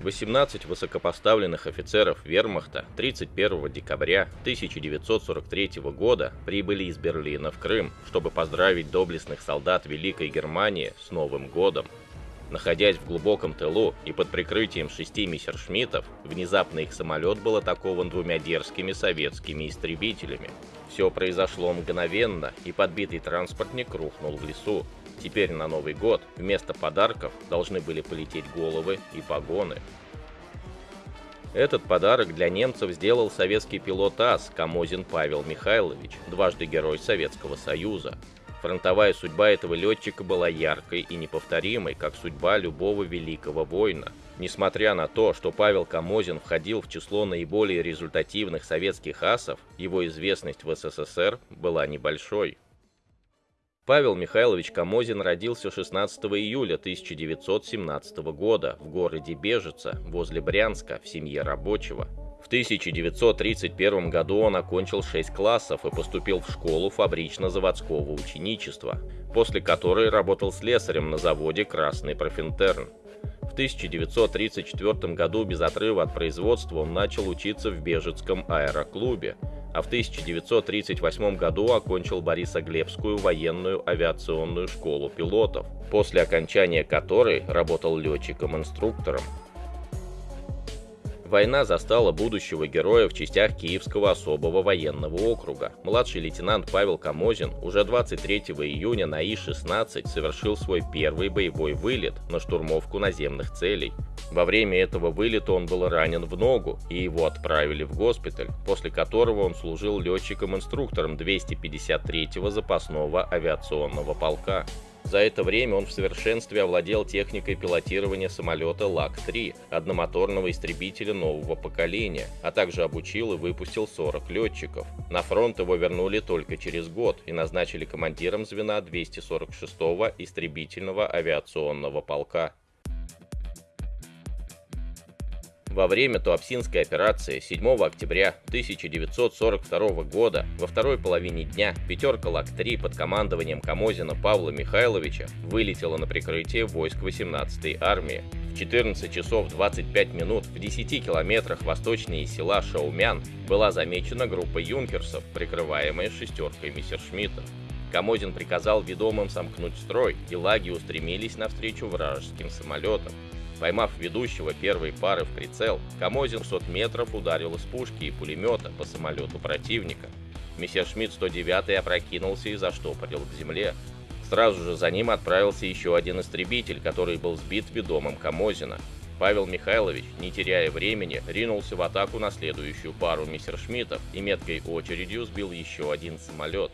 18 высокопоставленных офицеров вермахта 31 декабря 1943 года прибыли из Берлина в Крым, чтобы поздравить доблестных солдат Великой Германии с Новым годом. Находясь в глубоком тылу и под прикрытием шести мессершмиттов, внезапно их самолет был атакован двумя дерзкими советскими истребителями. Все произошло мгновенно, и подбитый транспортник рухнул в лесу. Теперь на Новый год вместо подарков должны были полететь головы и погоны. Этот подарок для немцев сделал советский пилот АС Камозин Павел Михайлович, дважды Герой Советского Союза. Фронтовая судьба этого летчика была яркой и неповторимой, как судьба любого великого воина. Несмотря на то, что Павел Камозин входил в число наиболее результативных советских асов, его известность в СССР была небольшой. Павел Михайлович Камозин родился 16 июля 1917 года в городе Бежица, возле Брянска, в семье рабочего. В 1931 году он окончил 6 классов и поступил в школу фабрично-заводского ученичества, после которой работал слесарем на заводе «Красный профинтерн». В 1934 году без отрыва от производства он начал учиться в Бежецком аэроклубе, а в 1938 году окончил Борисоглебскую военную авиационную школу пилотов, после окончания которой работал летчиком-инструктором. Война застала будущего героя в частях Киевского особого военного округа. Младший лейтенант Павел Камозин уже 23 июня на И-16 совершил свой первый боевой вылет на штурмовку наземных целей. Во время этого вылета он был ранен в ногу, и его отправили в госпиталь, после которого он служил летчиком-инструктором 253-го запасного авиационного полка. За это время он в совершенстве овладел техникой пилотирования самолета ЛАК-3, одномоторного истребителя нового поколения, а также обучил и выпустил 40 летчиков. На фронт его вернули только через год и назначили командиром звена 246-го истребительного авиационного полка. Во время Туапсинской операции 7 октября 1942 года во второй половине дня пятерка ЛАК-3 под командованием Камозина Павла Михайловича вылетела на прикрытие войск 18-й армии. В 14 часов 25 минут в 10 километрах восточнее села Шаумян была замечена группа юнкерсов, прикрываемая шестеркой Мессершмитта. Камозин приказал ведомым сомкнуть строй, и лаги устремились навстречу вражеским самолетам. Поймав ведущего первой пары в прицел, Камозин 100 метров ударил из пушки и пулемета по самолету противника. Мессершмитт 109 опрокинулся и заштопорил к земле. Сразу же за ним отправился еще один истребитель, который был сбит ведомым Камозина. Павел Михайлович, не теряя времени, ринулся в атаку на следующую пару мессершмиттов и меткой очередью сбил еще один самолет.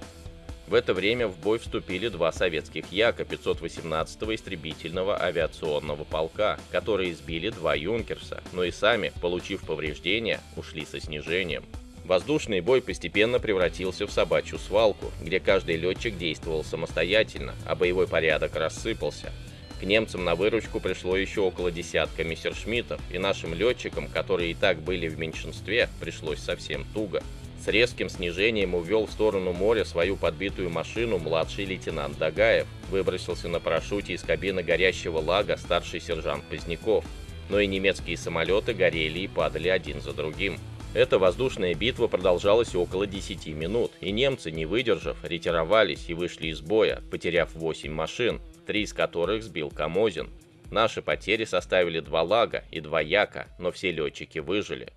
В это время в бой вступили два советских Яка 518-го истребительного авиационного полка, которые сбили два Юнкерса, но и сами, получив повреждения, ушли со снижением. Воздушный бой постепенно превратился в собачью свалку, где каждый летчик действовал самостоятельно, а боевой порядок рассыпался. К немцам на выручку пришло еще около десятка мессершмиттов, и нашим летчикам, которые и так были в меньшинстве, пришлось совсем туго. С резким снижением увел в сторону моря свою подбитую машину младший лейтенант Дагаев. Выбросился на парашюте из кабины горящего лага старший сержант Поздняков. Но и немецкие самолеты горели и падали один за другим. Эта воздушная битва продолжалась около 10 минут, и немцы, не выдержав, ретировались и вышли из боя, потеряв 8 машин, три из которых сбил Камозин. Наши потери составили два лага и два яка, но все летчики выжили.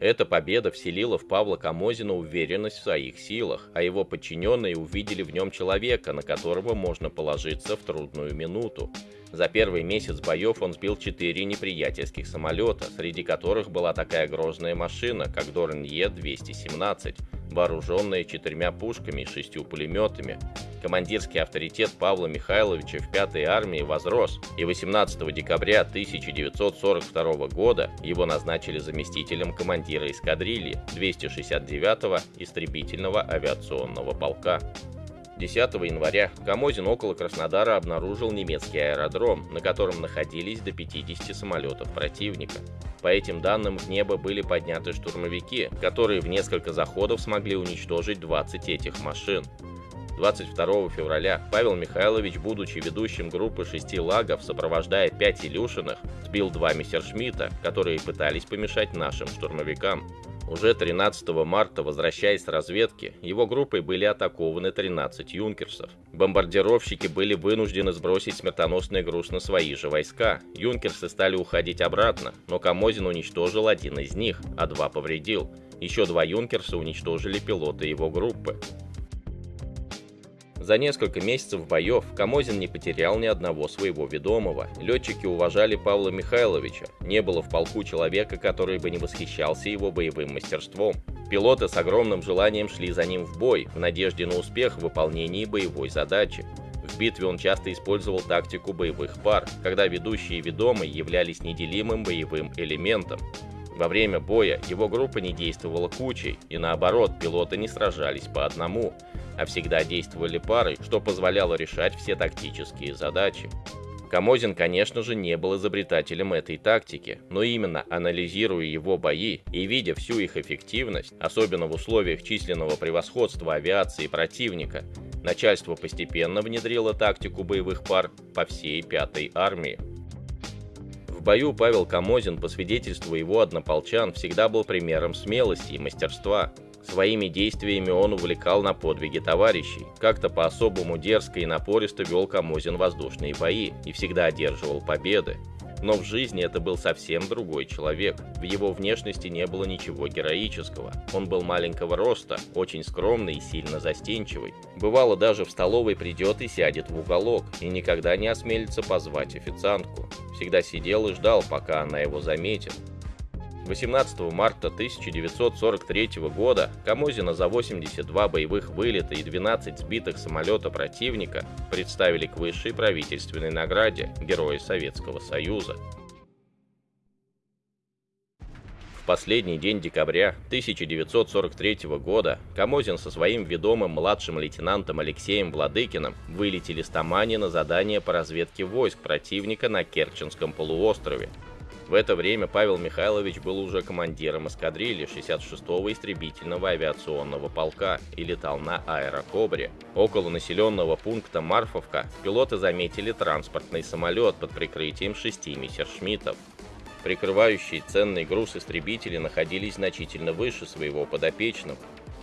Эта победа вселила в Павла Камозина уверенность в своих силах, а его подчиненные увидели в нем человека, на которого можно положиться в трудную минуту. За первый месяц боев он сбил четыре неприятельских самолета, среди которых была такая грозная машина, как Дорн Е-217, вооруженная четырьмя пушками и шестью пулеметами. Командирский авторитет Павла Михайловича в 5-й армии возрос, и 18 декабря 1942 года его назначили заместителем командира эскадрильи 269-го истребительного авиационного полка. 10 января Камозин около Краснодара обнаружил немецкий аэродром, на котором находились до 50 самолетов противника. По этим данным в небо были подняты штурмовики, которые в несколько заходов смогли уничтожить 20 этих машин. 22 февраля Павел Михайлович, будучи ведущим группы шести лагов, сопровождая пять Илюшиных, сбил два Мессершмитта, которые пытались помешать нашим штурмовикам. Уже 13 марта, возвращаясь с разведки, его группой были атакованы 13 юнкерсов. Бомбардировщики были вынуждены сбросить смертоносный груз на свои же войска. Юнкерсы стали уходить обратно, но Камозин уничтожил один из них, а два повредил. Еще два юнкерса уничтожили пилоты его группы. За несколько месяцев боев Камозин не потерял ни одного своего ведомого. Летчики уважали Павла Михайловича. Не было в полку человека, который бы не восхищался его боевым мастерством. Пилоты с огромным желанием шли за ним в бой, в надежде на успех в выполнении боевой задачи. В битве он часто использовал тактику боевых пар, когда ведущие и являлись неделимым боевым элементом. Во время боя его группа не действовала кучей, и наоборот, пилоты не сражались по одному а всегда действовали парой, что позволяло решать все тактические задачи. Камозин, конечно же, не был изобретателем этой тактики, но именно анализируя его бои и видя всю их эффективность, особенно в условиях численного превосходства авиации противника, начальство постепенно внедрило тактику боевых пар по всей пятой армии. Бою Павел Камозин, по свидетельству его однополчан, всегда был примером смелости и мастерства, Своими действиями он увлекал на подвиги товарищей. Как-то по-особому дерзко и напористо вел Камозин воздушные бои и всегда одерживал победы. Но в жизни это был совсем другой человек. В его внешности не было ничего героического. Он был маленького роста, очень скромный и сильно застенчивый. Бывало, даже в столовой придет и сядет в уголок, и никогда не осмелится позвать официантку. Всегда сидел и ждал, пока она его заметит. 18 марта 1943 года Камозина за 82 боевых вылета и 12 сбитых самолета противника представили к высшей правительственной награде Героя Советского Союза. Последний день декабря 1943 года Камозин со своим ведомым младшим лейтенантом Алексеем Владыкиным вылетели с Тамани на задание по разведке войск противника на Керченском полуострове – в это время Павел Михайлович был уже командиром эскадрильи 66-го истребительного авиационного полка и летал на аэрокобре. Около населенного пункта Марфовка пилоты заметили транспортный самолет под прикрытием шести мессершмиттов. Прикрывающие ценный груз истребители находились значительно выше своего подопечного,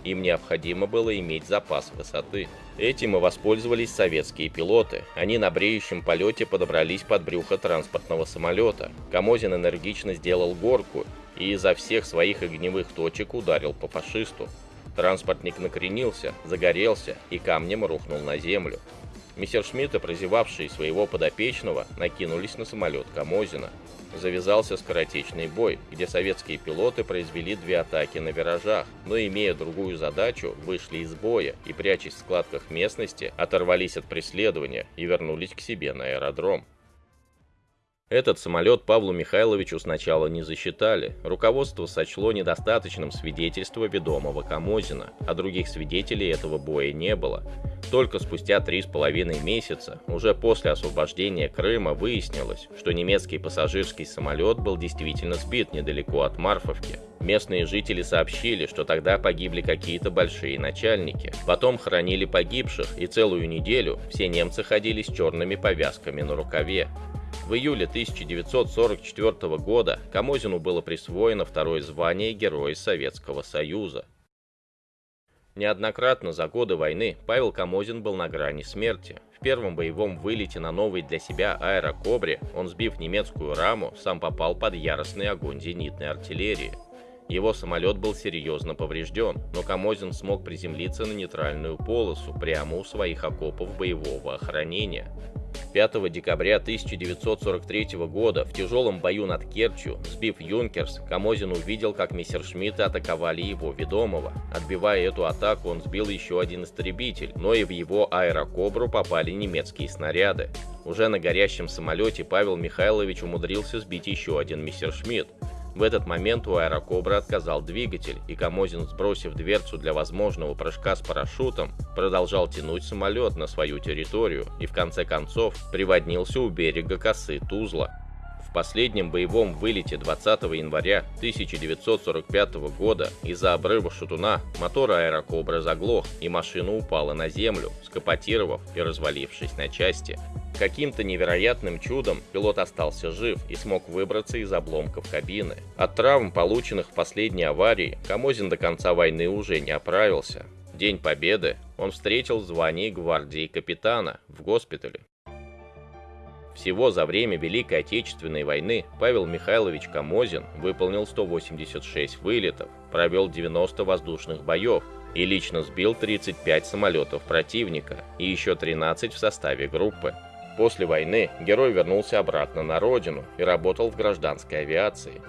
им необходимо было иметь запас высоты. Этим и воспользовались советские пилоты. Они на бреющем полете подобрались под брюхо транспортного самолета. Камозин энергично сделал горку и изо всех своих огневых точек ударил по фашисту. Транспортник накренился, загорелся и камнем рухнул на землю. Мессершмитты, прозевавшие своего подопечного, накинулись на самолет Камозина. Завязался скоротечный бой, где советские пилоты произвели две атаки на виражах, но имея другую задачу, вышли из боя и, прячась в складках местности, оторвались от преследования и вернулись к себе на аэродром. Этот самолет Павлу Михайловичу сначала не засчитали. Руководство сочло недостаточным свидетельство ведомого Камозина, а других свидетелей этого боя не было. Только спустя три с половиной месяца, уже после освобождения Крыма, выяснилось, что немецкий пассажирский самолет был действительно сбит недалеко от Марфовки. Местные жители сообщили, что тогда погибли какие-то большие начальники. Потом хоронили погибших, и целую неделю все немцы ходили с черными повязками на рукаве. В июле 1944 года Камозину было присвоено второе звание Героя Советского Союза. Неоднократно за годы войны Павел Камозин был на грани смерти. В первом боевом вылете на новой для себя аэрокобре он, сбив немецкую раму, сам попал под яростный огонь зенитной артиллерии. Его самолет был серьезно поврежден, но Камозин смог приземлиться на нейтральную полосу прямо у своих окопов боевого охранения. 5 декабря 1943 года в тяжелом бою над Керчью, сбив Юнкерс, Камозин увидел, как мессершмитты атаковали его ведомого. Отбивая эту атаку, он сбил еще один истребитель, но и в его аэрокобру попали немецкие снаряды. Уже на горящем самолете Павел Михайлович умудрился сбить еще один мессершмитт. В этот момент у аэрокобры отказал двигатель, и Камозин, сбросив дверцу для возможного прыжка с парашютом, продолжал тянуть самолет на свою территорию и в конце концов приводнился у берега косы Тузла. В последнем боевом вылете 20 января 1945 года из-за обрыва шатуна мотор аэрокобры заглох и машина упала на землю, скопотировав и развалившись на части. Каким-то невероятным чудом пилот остался жив и смог выбраться из обломков кабины. От травм, полученных в последней аварии, Камозин до конца войны уже не оправился. День Победы он встретил в звании гвардии капитана в госпитале. Всего за время Великой Отечественной войны Павел Михайлович Камозин выполнил 186 вылетов, провел 90 воздушных боев и лично сбил 35 самолетов противника и еще 13 в составе группы. После войны герой вернулся обратно на родину и работал в гражданской авиации.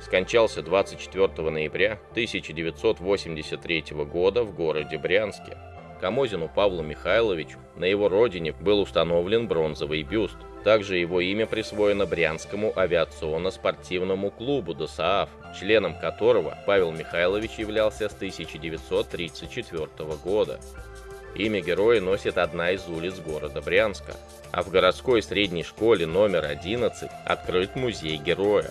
Скончался 24 ноября 1983 года в городе Брянске. Камозину Павлу Михайловичу на его родине был установлен бронзовый бюст. Также его имя присвоено Брянскому авиационно-спортивному клубу ДОСААФ, членом которого Павел Михайлович являлся с 1934 года. Имя героя носит одна из улиц города Брянска, а в городской средней школе номер 11 открыт музей героя.